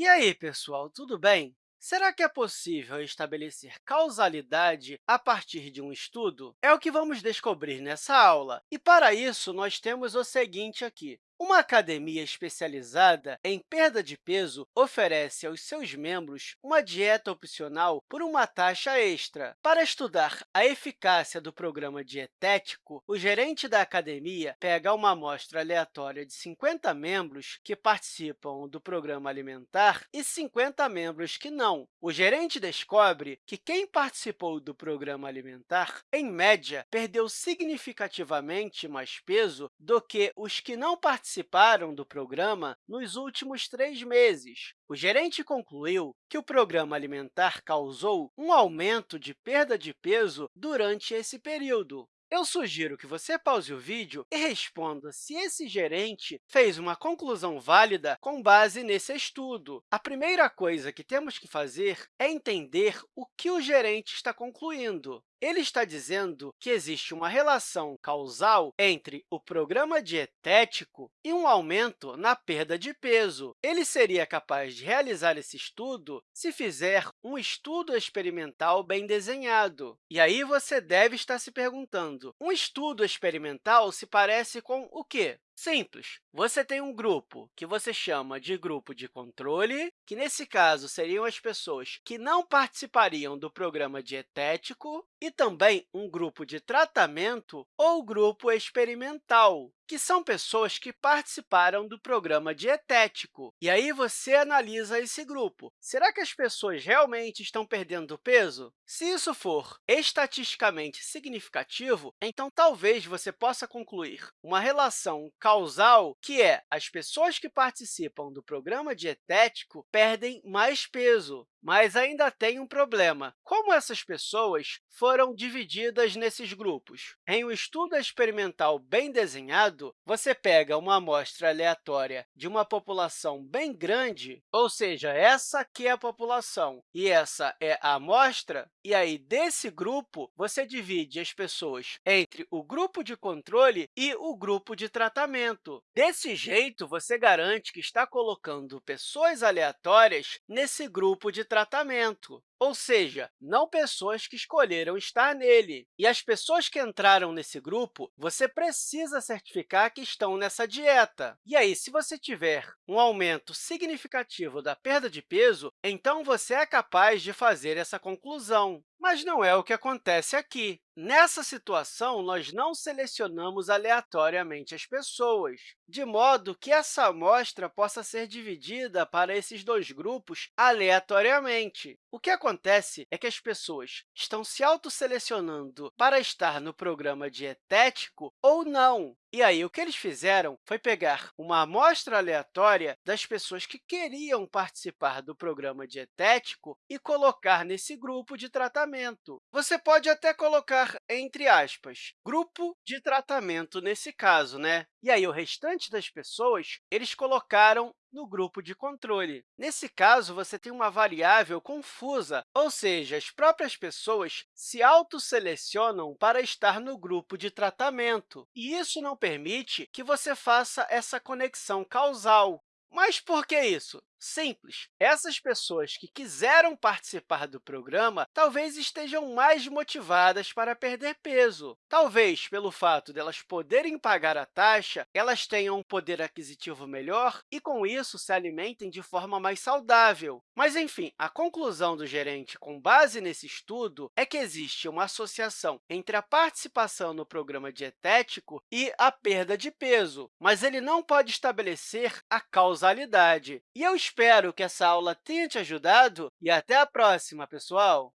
E aí, pessoal, tudo bem? Será que é possível estabelecer causalidade a partir de um estudo? É o que vamos descobrir nessa aula. E, para isso, nós temos o seguinte aqui. Uma academia especializada em perda de peso oferece aos seus membros uma dieta opcional por uma taxa extra. Para estudar a eficácia do programa dietético, o gerente da academia pega uma amostra aleatória de 50 membros que participam do programa alimentar e 50 membros que não. O gerente descobre que quem participou do programa alimentar, em média, perdeu significativamente mais peso do que os que não participaram participaram do programa nos últimos três meses. O gerente concluiu que o programa alimentar causou um aumento de perda de peso durante esse período. Eu sugiro que você pause o vídeo e responda se esse gerente fez uma conclusão válida com base nesse estudo. A primeira coisa que temos que fazer é entender o que o gerente está concluindo. Ele está dizendo que existe uma relação causal entre o programa dietético e um aumento na perda de peso. Ele seria capaz de realizar esse estudo se fizer um estudo experimental bem desenhado. E aí você deve estar se perguntando, um estudo experimental se parece com o quê? Simples. Você tem um grupo que você chama de grupo de controle, que, nesse caso, seriam as pessoas que não participariam do programa dietético, e também um grupo de tratamento ou grupo experimental, que são pessoas que participaram do programa dietético. E aí você analisa esse grupo. Será que as pessoas realmente estão perdendo peso? Se isso for estatisticamente significativo, então talvez você possa concluir uma relação causal, que é as pessoas que participam do programa dietético perdem mais peso. Mas ainda tem um problema. Como essas pessoas foram divididas nesses grupos? Em um estudo experimental bem desenhado, você pega uma amostra aleatória de uma população bem grande, ou seja, essa aqui é a população e essa é a amostra, e aí, desse grupo, você divide as pessoas entre o grupo de controle e o grupo de tratamento. Desse jeito, você garante que está colocando pessoas aleatórias nesse grupo de tratamento ou seja, não pessoas que escolheram estar nele. E as pessoas que entraram nesse grupo, você precisa certificar que estão nessa dieta. E aí, se você tiver um aumento significativo da perda de peso, então você é capaz de fazer essa conclusão. Mas não é o que acontece aqui. Nessa situação, nós não selecionamos aleatoriamente as pessoas, de modo que essa amostra possa ser dividida para esses dois grupos aleatoriamente. O que acontece é que as pessoas estão se autoselecionando para estar no programa dietético ou não. E aí, o que eles fizeram foi pegar uma amostra aleatória das pessoas que queriam participar do programa dietético e colocar nesse grupo de tratamento. Você pode até colocar entre aspas, grupo de tratamento nesse caso, né? E aí, o restante das pessoas, eles colocaram no grupo de controle. Nesse caso, você tem uma variável confusa, ou seja, as próprias pessoas se autoselecionam para estar no grupo de tratamento, e isso não permite que você faça essa conexão causal. Mas por que isso? Simples. Essas pessoas que quiseram participar do programa talvez estejam mais motivadas para perder peso. Talvez, pelo fato delas de poderem pagar a taxa, elas tenham um poder aquisitivo melhor e, com isso, se alimentem de forma mais saudável. Mas, enfim, a conclusão do gerente, com base nesse estudo, é que existe uma associação entre a participação no programa dietético e a perda de peso, mas ele não pode estabelecer a causalidade. E eu espero que essa aula tenha te ajudado e até a próxima, pessoal!